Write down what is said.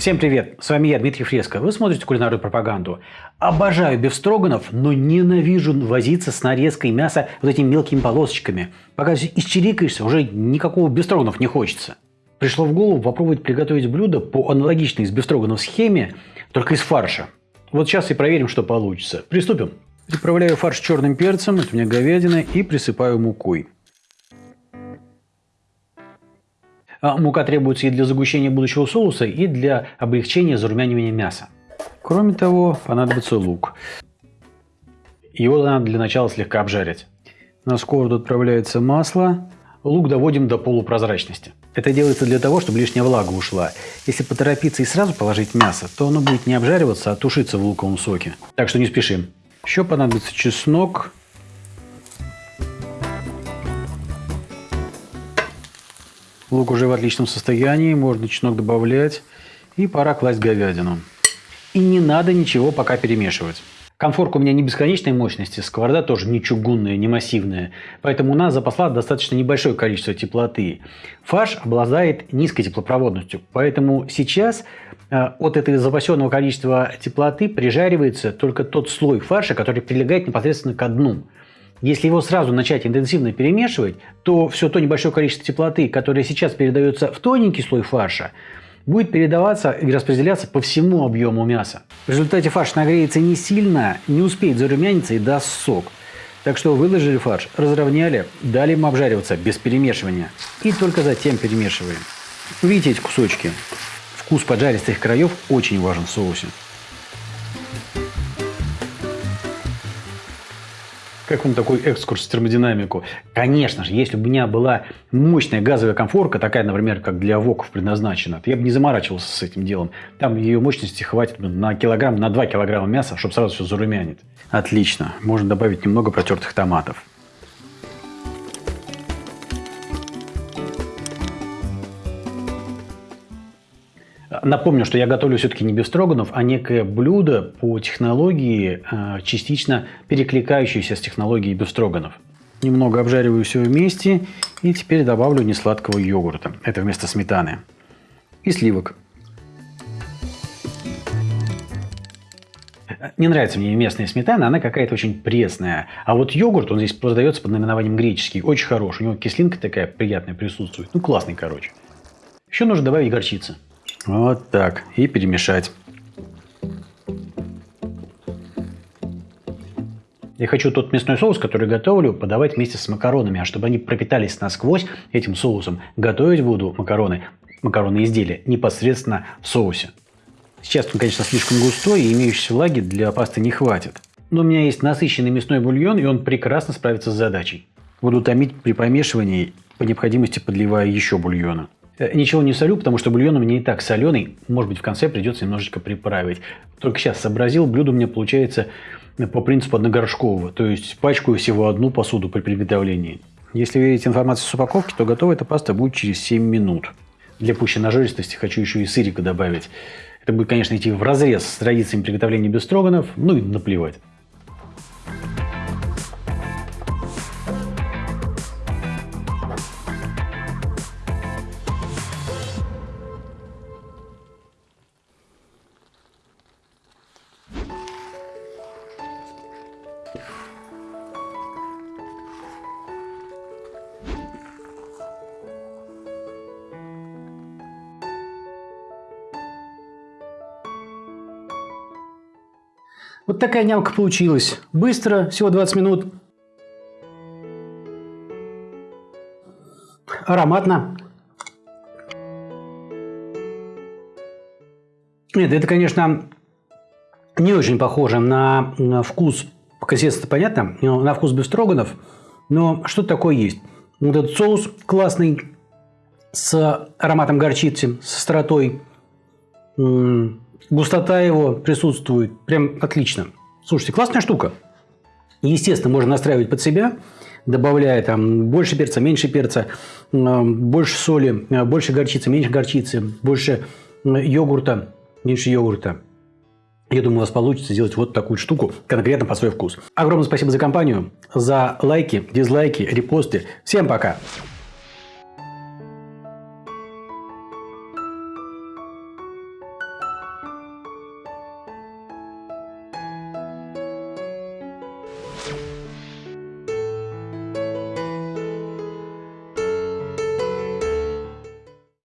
Всем привет, с вами я, Дмитрий Фреско. Вы смотрите кулинарную пропаганду. Обожаю бифстроганов, но ненавижу возиться с нарезкой мяса вот этими мелкими полосочками. Пока исчерикаешься, уже никакого бифстроганов не хочется. Пришло в голову попробовать приготовить блюдо по аналогичной с бифстроганов схеме, только из фарша. Вот сейчас и проверим, что получится. Приступим. Приправляю фарш черным перцем, это у меня говядина, и присыпаю мукой. Мука требуется и для загущения будущего соуса, и для облегчения зарумянивания мяса. Кроме того, понадобится лук. Его надо для начала слегка обжарить. На сковороду отправляется масло. Лук доводим до полупрозрачности. Это делается для того, чтобы лишняя влага ушла. Если поторопиться и сразу положить мясо, то оно будет не обжариваться, а тушиться в луковом соке. Так что не спешим. Еще понадобится чеснок, Лук уже в отличном состоянии, можно чеснок добавлять. И пора класть говядину. И не надо ничего пока перемешивать. Конфорка у меня не бесконечной мощности, сковорода тоже не чугунная, не массивная. Поэтому у нас запасла достаточно небольшое количество теплоты. Фарш обладает низкой теплопроводностью. Поэтому сейчас э, от этого запасенного количества теплоты прижаривается только тот слой фарша, который прилегает непосредственно к дну. Если его сразу начать интенсивно перемешивать, то все то небольшое количество теплоты, которое сейчас передается в тоненький слой фарша, будет передаваться и распределяться по всему объему мяса. В результате фарш нагреется не сильно, не успеет зарумяниться и даст сок. Так что выложили фарш, разровняли, дали ему обжариваться без перемешивания. И только затем перемешиваем. Видите эти кусочки? Вкус поджаристых краев очень важен в соусе. Как вам такой экскурс в термодинамику? Конечно же, если бы у меня была мощная газовая комфорка, такая, например, как для воков предназначена, то я бы не заморачивался с этим делом. Там ее мощности хватит на килограмм, на 2 килограмма мяса, чтобы сразу все зарумянить. Отлично. Можно добавить немного протертых томатов. Напомню, что я готовлю все-таки не бефстроганов, а некое блюдо по технологии, э, частично перекликающееся с технологией бефстроганов. Немного обжариваю все вместе и теперь добавлю несладкого йогурта. Это вместо сметаны. И сливок. Не нравится мне местная сметана, она какая-то очень пресная. А вот йогурт, он здесь продается под наименованием греческий, очень хороший. У него кислинка такая приятная присутствует. Ну, классный, короче. Еще нужно добавить горчицы. Вот так. И перемешать. Я хочу тот мясной соус, который готовлю, подавать вместе с макаронами, а чтобы они пропитались насквозь этим соусом, готовить буду макароны, макаронные изделия непосредственно в соусе. Сейчас он, конечно, слишком густой и имеющейся влаги для пасты не хватит. Но у меня есть насыщенный мясной бульон, и он прекрасно справится с задачей. Буду томить при помешивании, по необходимости подливая еще бульона. Э, ничего не солю, потому что бульон у меня и так соленый. Может быть, в конце придется немножечко приправить. Только сейчас сообразил, блюдо у меня получается э, по принципу одногоршкового. То есть пачкаю всего одну посуду при приготовлении. Если верить информации с упаковки, то готова эта паста будет через 7 минут. Для пущей нажористости хочу еще и сырика добавить. Это будет, конечно, идти в разрез с традициями приготовления бестроганов, ну и наплевать. Вот такая нямка получилась. Быстро, всего 20 минут. Ароматно. Нет, это, конечно, не очень похоже на, вкус, консистенции понятно, на вкус бефстроганов, но что такое есть. Вот этот соус классный, с ароматом горчицы, с остротой, густота его присутствует, прям отлично. Слушайте, классная штука. Естественно, можно настраивать под себя, добавляя там больше перца, меньше перца, больше соли, больше горчицы, меньше горчицы, больше йогурта, меньше йогурта. Я думаю, у вас получится сделать вот такую штуку конкретно по свой вкус. Огромное спасибо за компанию, за лайки, дизлайки, репосты. Всем пока!